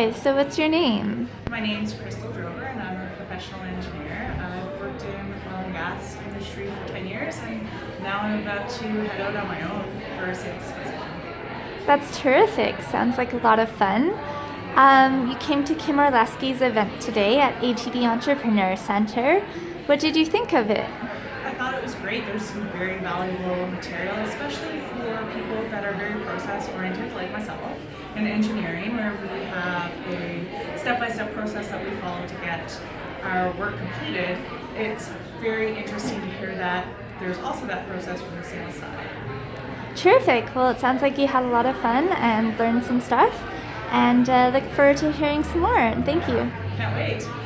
Hi, so what's your name? My name's Crystal Drover and I'm a professional engineer. I've worked in the oil and gas industry for 10 years and now I'm about to head out on my own for a sales position. That's terrific. Sounds like a lot of fun. Um, you came to Kim Orlesky's event today at ATB Entrepreneur Center. What did you think of it? I thought it was great. There's some very valuable material, especially for people process oriented like myself in engineering where we have a step-by-step process that we follow to get our work completed. It's very interesting to hear that there's also that process from the sales side. Terrific. Well, it sounds like you had a lot of fun and learned some stuff. And uh, look forward to hearing some more. Thank you. Can't wait.